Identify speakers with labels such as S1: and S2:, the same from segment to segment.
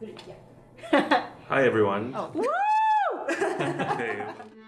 S1: Hi everyone.
S2: Oh.
S3: Woo!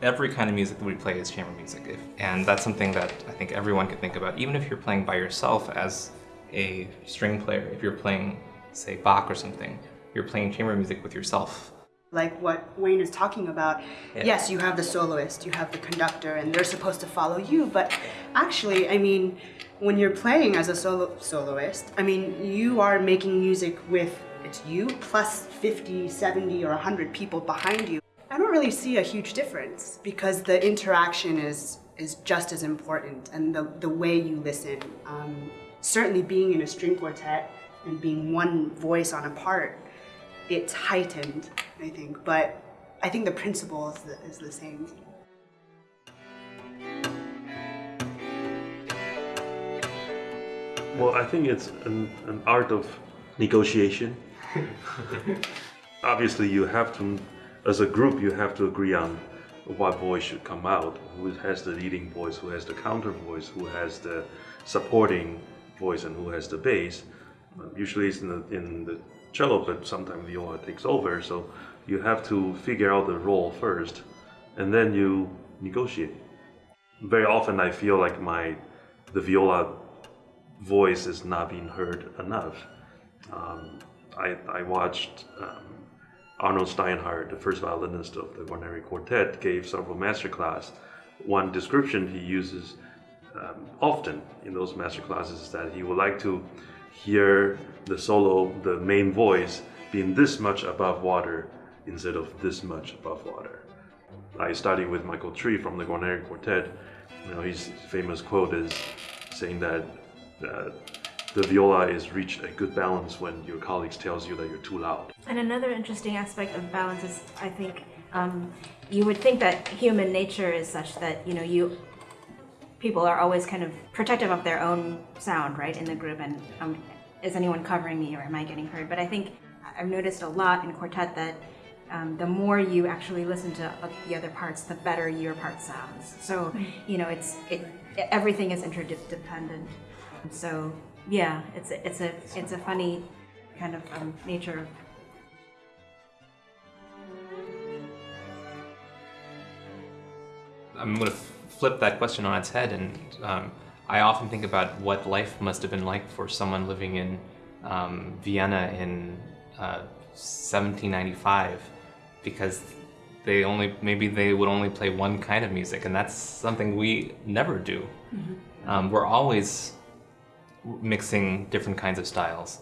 S4: Every kind of music that we play is chamber music, if, and that's something that I think everyone can think about. Even if you're playing by yourself as a string player, if you're playing, say, Bach or something, you're playing chamber music with yourself.
S2: Like what Wayne is talking about,
S4: Yeah.
S2: yes, you have the soloist, you have the conductor, and they're supposed to follow you, but actually, I mean, when you're playing as a solo soloist, I mean, you are making music with it's you plus 50, 70, or 100 people behind you. I don't really see a huge difference because the interaction is is just as important and the, the way you listen. Um, certainly being in a string quartet and being one voice on a part, it's heightened, I think, but I think the principle is the, is the same.
S1: Well, I think it's an, an art of negotiation. Obviously, you have to, as a group, you have to agree on what voice should come out, who has the leading voice, who has the counter voice, who has the supporting voice, and who has the bass. Usually it's in the, in the cello, but sometimes the viola takes over, so you have to figure out the role first, and then you negotiate. Very often I feel like my, the viola voice is not being heard enough. Um, I, I watched um, Arnold Steinhardt, the first violinist of the Guarneri Quartet, gave several masterclass. One description he uses um, often in those masterclasses is that he would like to hear the solo, the main voice, being this much above water instead of this much above water. I studied with Michael Tree from the Guarneri Quartet. You know, his famous quote is saying that uh, the viola is reached a good balance when your colleagues tells you that you're too loud.
S3: And another interesting aspect of balance is, I think, um, you would think that human nature is such that you know you people are always kind of protective of their own sound, right, in the group, and um, is anyone covering me or am I getting heard? But I think I've noticed a lot in quartet that um, the more you actually listen to uh, the other parts, the better your part sounds. So you know, it's it everything is interdependent. So yeah, it's a, it's a it's a funny kind of um, nature of
S4: I'm going to flip that question on its head, and um, I often think about what life must have been like for someone living in um, Vienna in uh, 1795, because they only maybe they would only play one kind of music, and that's something we never do. Um, we're always mixing different kinds of styles,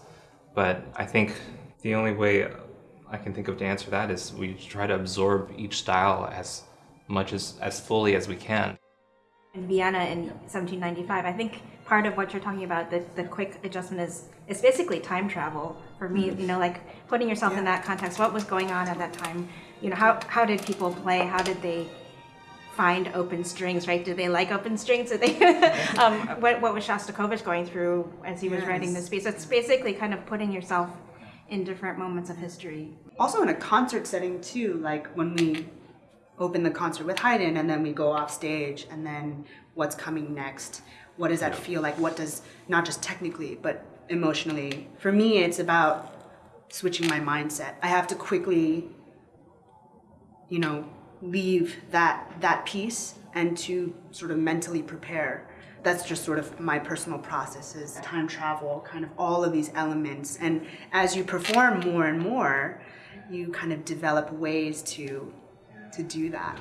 S4: but I think the only way I can think of to answer that is we try to absorb each style as much as as fully as we can.
S3: in Vienna in 1795. I think part of what you're talking about, the, the quick adjustment is is basically time travel for me. You know, like putting yourself in that context. What was going on at that time? You know, how how did people play? How did they find open strings? Right? Do they like open strings? Did they? um, what what was Shostakovich going through as he was writing this piece? It's basically kind of putting yourself in different moments of history.
S2: Also in a concert setting too, like when we open the concert with Haydn and then we go off stage and then what's coming next? What does that feel like? What does, not just technically, but emotionally? For me, it's about switching my mindset. I have to quickly, you know, leave that, that piece and to sort of mentally prepare. That's just sort of my personal processes, time travel, kind of all of these elements. And as you perform more and more, you kind of develop ways to to do that.